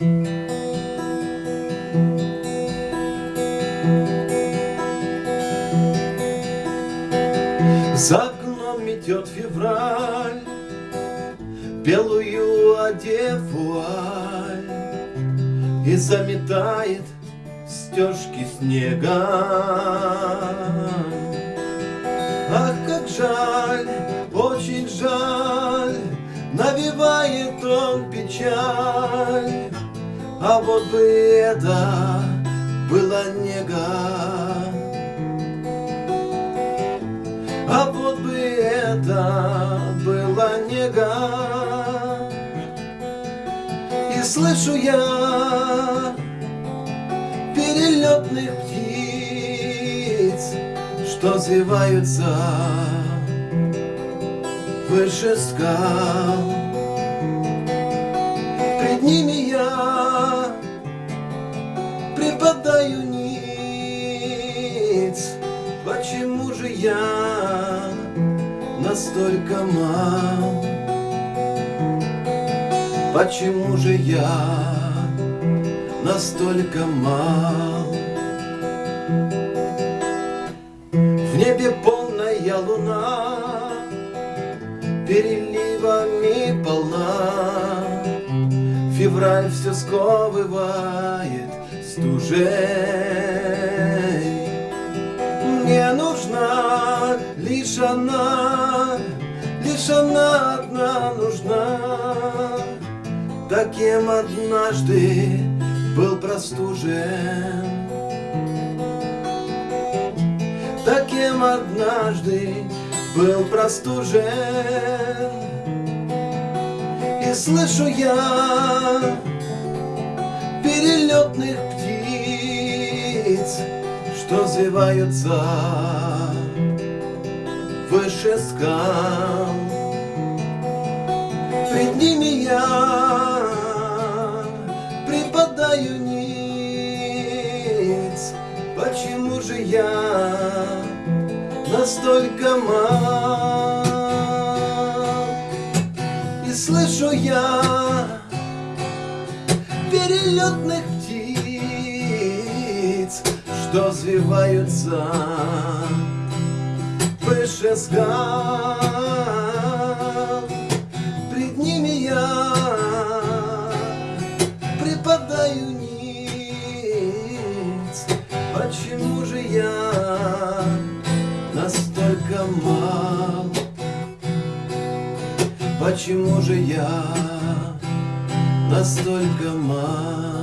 За окном метет февраль, Белую одев вуаль, И заметает стежки снега. Ах, как жаль, очень жаль, Навевает он печаль, А вот бы это была нега. А вот бы это была нега И слышу я перелетных птиц Что звиваются выше скал припадаю ниц Почему же я настолько мал? Почему же я настолько мал? В небе полная луна Переливами полна Февраль все сковывает стужей мне нужна лишь она, лишь она одна нужна. Таким однажды был простужен. Таким однажды был простужен. И слышу я перелетных что звиваются выше скал. Пред ними я припадаю ниц. Почему же я настолько мал? И слышу я перелетных взвиваются выше скал. Пред ними я припадаю ниц. Почему же я настолько мал? Почему же я настолько мал?